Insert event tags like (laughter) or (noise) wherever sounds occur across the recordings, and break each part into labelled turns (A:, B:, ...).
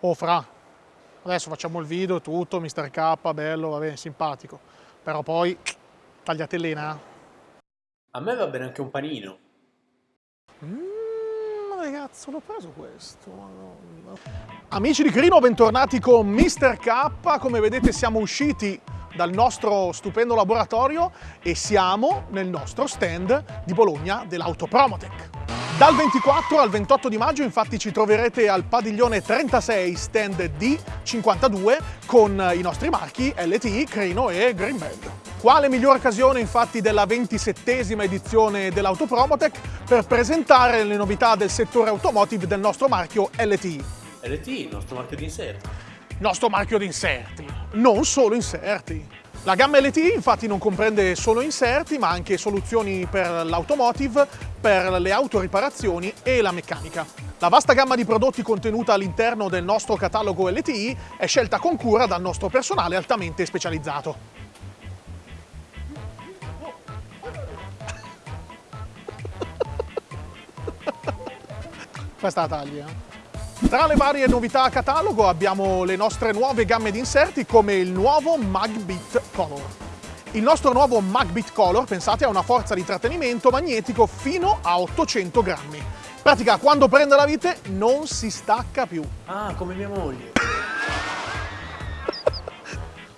A: Oh fra, adesso facciamo il video, tutto, Mr. K, bello, va bene, simpatico. Però poi tagliatellina.
B: A me va bene anche un panino.
A: Mmm, ragazzo, l'ho preso questo, madonna. Amici di Crino, bentornati con Mr. K. Come vedete siamo usciti dal nostro stupendo laboratorio e siamo nel nostro stand di Bologna dell'Autopromotech. Dal 24 al 28 di maggio infatti ci troverete al padiglione 36 stand D52 con i nostri marchi LTI, Crino e Greenband. Quale migliore occasione infatti della 27esima edizione dell'Autopromotech per presentare le novità del settore automotive del nostro marchio LTI.
B: LTI, il nostro marchio di inserti.
A: Nostro marchio di inserti, non solo inserti. La gamma LTI infatti non comprende solo inserti ma anche soluzioni per l'automotive, per le autoriparazioni e la meccanica. La vasta gamma di prodotti contenuta all'interno del nostro catalogo LTI è scelta con cura dal nostro personale altamente specializzato. (laughs) Questa la taglia. Tra le varie novità a catalogo abbiamo le nostre nuove gamme di inserti come il nuovo Magbit Color. Il nostro nuovo Magbit Color, pensate, ha una forza di trattenimento magnetico fino a 800 grammi. In pratica, quando prende la vite non si stacca più.
B: Ah, come mia moglie.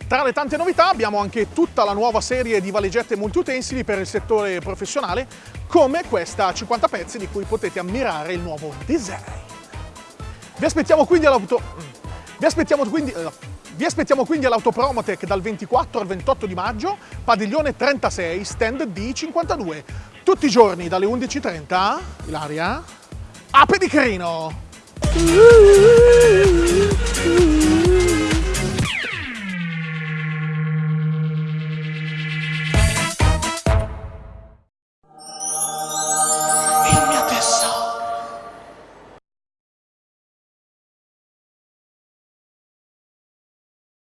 A: Tra le tante novità abbiamo anche tutta la nuova serie di valigette multiutensili per il settore professionale, come questa 50 pezzi di cui potete ammirare il nuovo design. Vi aspettiamo quindi all'auto... Vi aspettiamo quindi... Vi aspettiamo quindi all'Autopromotech dal 24 al 28 di maggio, padiglione 36, stand D52. Tutti i giorni dalle 11.30, Ilaria, a Pedicrino!